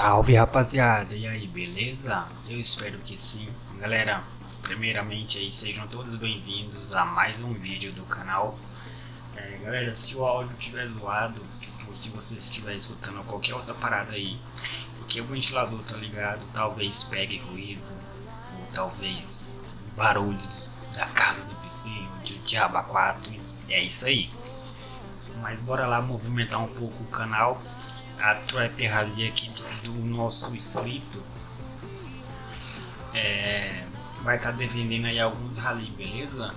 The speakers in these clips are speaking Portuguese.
Salve rapaziada, e aí, beleza? Eu espero que sim. Galera, primeiramente aí, sejam todos bem-vindos a mais um vídeo do canal. É, galera, se o áudio estiver zoado, ou se você estiver escutando qualquer outra parada aí, porque o ventilador tá ligado, talvez pegue ruído, ou talvez barulhos da casa do PC, de diabo 4, é isso aí. Mas bora lá movimentar um pouco o canal a trap rally aqui do nosso inscrito é, vai estar tá defendendo aí alguns rally, beleza?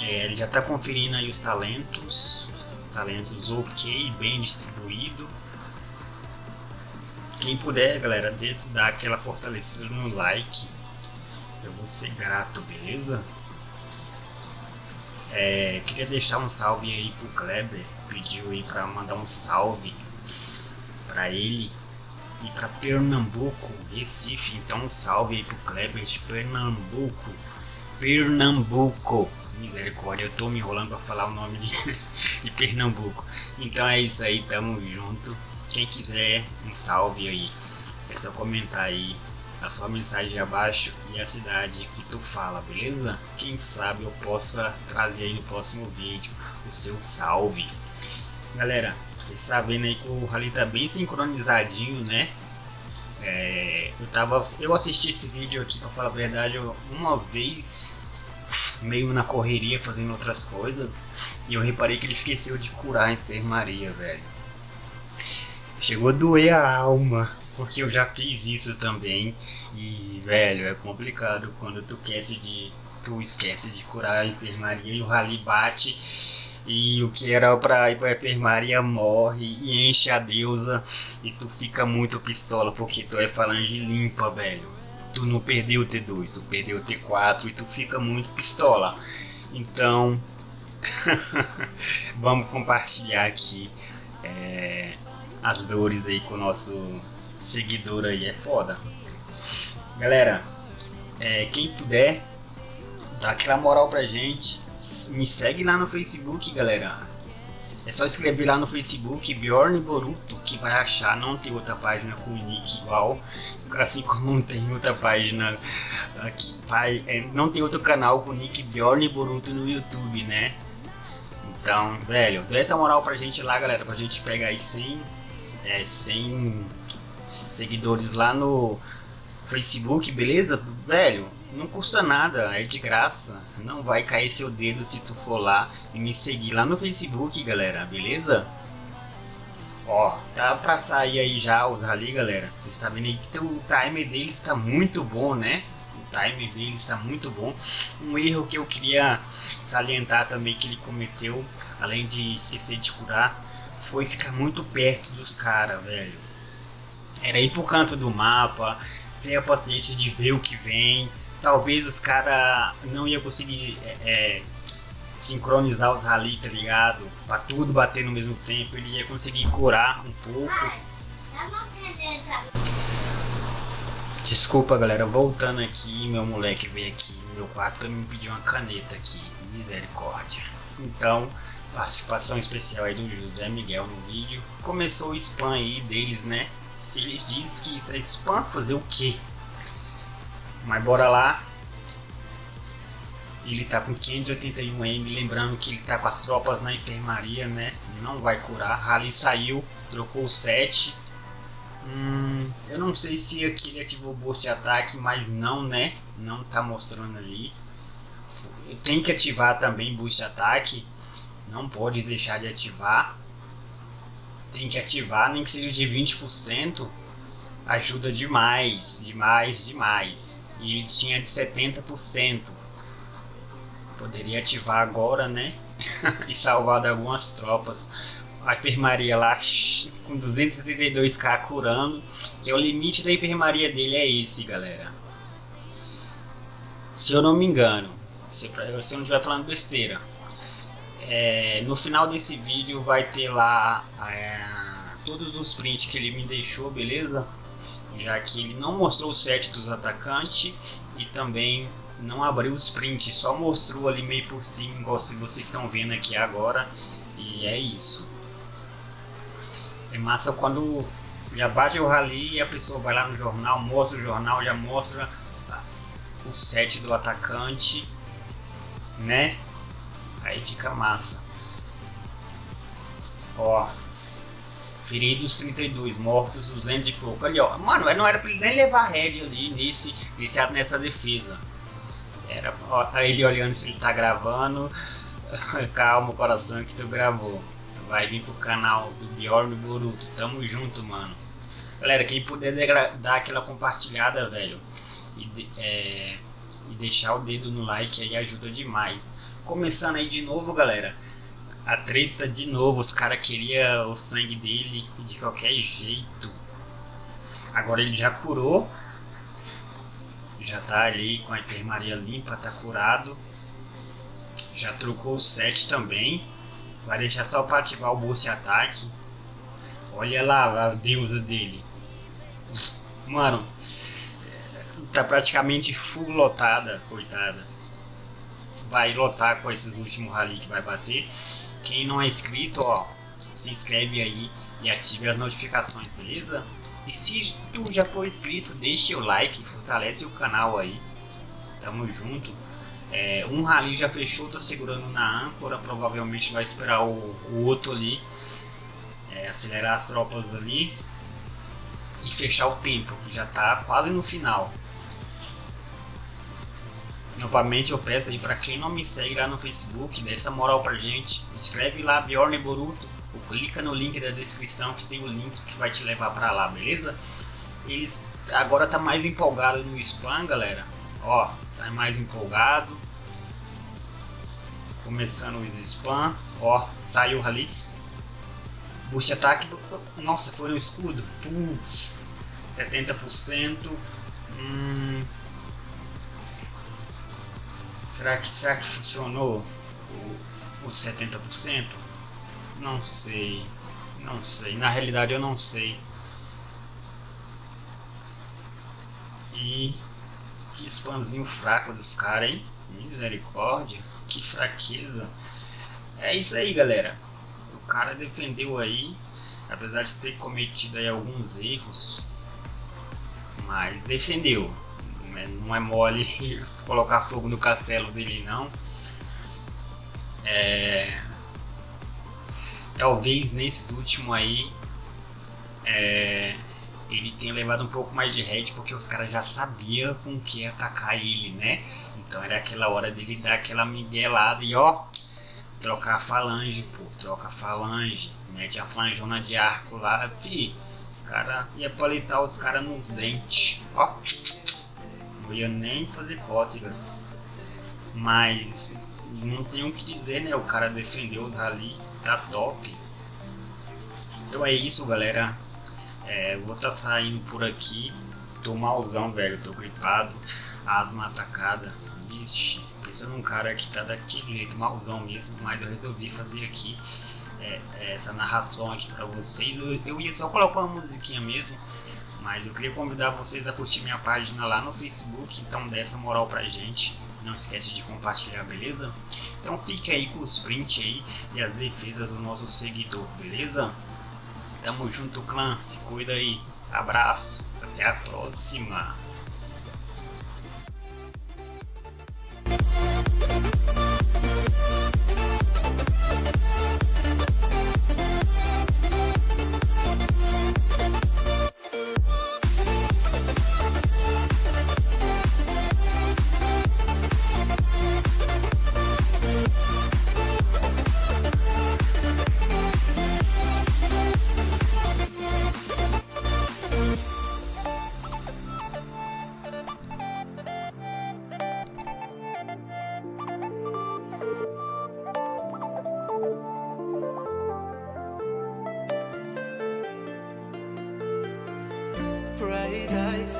É, ele já está conferindo aí os talentos, talentos ok, bem distribuído. Quem puder, galera, dar aquela fortalecida no like, eu vou ser grato, beleza? É, queria deixar um salve aí pro Kleber, pediu aí para mandar um salve para ele e para Pernambuco, Recife. Então um salve aí pro Kleber de Pernambuco. Pernambuco. Misericórdia, eu tô me enrolando para falar o nome de, de Pernambuco. Então é isso aí, tamo junto. Quem quiser um salve aí, é só comentar aí a sua mensagem abaixo e a cidade que tu fala, beleza? Quem sabe eu possa trazer aí no próximo vídeo o seu salve. Galera, vocês sabem aí que o Rally tá bem sincronizadinho, né? É, eu, tava, eu assisti esse vídeo aqui, pra falar a verdade, uma vez, meio na correria, fazendo outras coisas, e eu reparei que ele esqueceu de curar a enfermaria, velho. Chegou a doer a alma, porque eu já fiz isso também, e, velho, é complicado quando tu esquece de, tu esquece de curar a enfermaria e o Rally bate e o que era pra ir pra enfermaria morre e enche a deusa e tu fica muito pistola porque tu é falange limpa, velho. Tu não perdeu o T2, tu perdeu o T4 e tu fica muito pistola. Então, vamos compartilhar aqui é, as dores aí com o nosso seguidor aí, é foda. Galera, é, quem puder, dá aquela moral pra gente me segue lá no Facebook, galera. É só escrever lá no Facebook Bjorn Boruto que vai achar. Não tem outra página com nick igual. Assim como não tem outra página. Aqui, pai, é, não tem outro canal com nick Bjorn Boruto no YouTube, né? Então, velho, dê essa moral pra gente lá, galera. Pra gente pegar aí 100, é, 100 seguidores lá no Facebook, beleza? Velho, não custa nada, é de graça. Não vai cair seu dedo se tu for lá e me seguir lá no Facebook, galera, beleza? Ó, tá pra sair aí já os rally, galera. Vocês tá vendo aí que o timer deles está muito bom, né? O timer deles está muito bom. Um erro que eu queria salientar também que ele cometeu, além de esquecer de curar, foi ficar muito perto dos caras, velho. Era ir pro canto do mapa, ter a paciência de ver o que vem, talvez os caras não iam conseguir é, é, sincronizar os rally, tá ligado? Pra tudo bater no mesmo tempo, ele ia conseguir curar um pouco. Desculpa galera, voltando aqui, meu moleque veio aqui no meu quarto pra me pedir uma caneta aqui, misericórdia. Então, participação especial aí do José Miguel no vídeo. Começou o spam aí deles, né? Se eles dizem que isso é spam, fazer o quê? Mas bora lá. Ele tá com 581M, lembrando que ele tá com as tropas na enfermaria, né? Não vai curar. Rally saiu, trocou o 7. Hum, eu não sei se aqui ele ativou boost de ataque, mas não, né? Não tá mostrando ali. Tem que ativar também boost de ataque. Não pode deixar de ativar. Tem que ativar, nem que seja de 20%. Ajuda demais, demais, demais e ele tinha de 70%. Poderia ativar agora, né? e salvar algumas tropas. A enfermaria lá com 272k curando, que é o limite da enfermaria dele é esse, galera. Se eu não me engano, se, se eu não estiver falando besteira. É, no final desse vídeo vai ter lá é, todos os prints que ele me deixou, beleza? já que ele não mostrou o set dos atacantes e também não abriu os prints, só mostrou ali meio por cima, igual se vocês estão vendo aqui agora, e é isso. É massa quando Já bate o rally e a pessoa vai lá no jornal, mostra o jornal, já mostra o set do atacante, né? Aí fica massa. Ó, feridos 32, mortos 200 e pouco. Ali, ó, mano, não era pra ele nem levar head ali nesse, nesse, nessa defesa. Era ó, ele olhando se ele tá gravando. Calma, coração, que tu gravou. Vai vir pro canal do Bjorn Boruto. Tamo junto, mano. Galera, quem puder dar aquela compartilhada, velho, e, é, e deixar o dedo no like aí ajuda demais. Começando aí de novo, galera. A treta de novo, os caras queriam o sangue dele de qualquer jeito. Agora ele já curou. Já tá ali com a enfermaria limpa, tá curado. Já trocou o set também. Vai deixar só para ativar o boost ataque. Olha lá a deusa dele. Mano, tá praticamente full lotada, coitada. Vai lotar com esses últimos rally que vai bater. Quem não é inscrito, ó, se inscreve aí e ative as notificações, beleza? E se tu já for inscrito, deixe o like, fortalece o canal aí. Tamo junto. É, um rally já fechou, tá segurando na âncora, provavelmente vai esperar o, o outro ali é, acelerar as tropas ali e fechar o tempo, que já tá quase no final. Novamente eu peço aí para quem não me segue lá no Facebook, dê essa moral pra gente, escreve lá Bjorn Boruto, ou clica no link da descrição que tem o link que vai te levar para lá, beleza? Eles agora tá mais empolgado no spam, galera. Ó, tá mais empolgado. Começando o spam, ó, saiu ali. Boost ataque, nossa, foi um escudo. Putz, 70%. Hum, será, que, será que funcionou o, o 70%? Não sei, não sei. Na realidade eu não sei. E que spamzinho fraco dos caras, hein? Misericórdia, que fraqueza. É isso aí, galera o cara defendeu aí, apesar de ter cometido aí alguns erros, mas defendeu. Não é mole colocar fogo no castelo dele não. É... Talvez nesses últimos aí é... ele tenha levado um pouco mais de head porque os caras já sabiam com que atacar ele, né? Então era aquela hora dele dar aquela miguelada e ó, trocar a falange, pô, troca a falange, mete a flangona de arco lá, fi, os caras ia palitar os caras nos dentes, ó, não ia nem fazer cócegas, mas não tem o que dizer, né, o cara defendeu os ali, tá top, então é isso galera, é, vou tá saindo por aqui, tô malzão velho, tô gripado, asma atacada, vixe, Pensando num cara que tá daquele jeito, malzão mesmo, mas eu resolvi fazer aqui é essa narração aqui pra vocês. Eu, eu ia só colocar uma musiquinha mesmo, mas eu queria convidar vocês a curtir minha página lá no Facebook, então dê essa moral pra gente. Não esquece de compartilhar, beleza? Então fique aí com os prints aí e as defesas do nosso seguidor, beleza? Tamo junto, clã. Se cuida aí. Abraço. Até a próxima.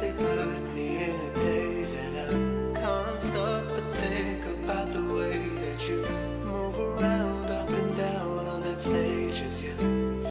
They put me in a daze And I can't stop but think about the way that you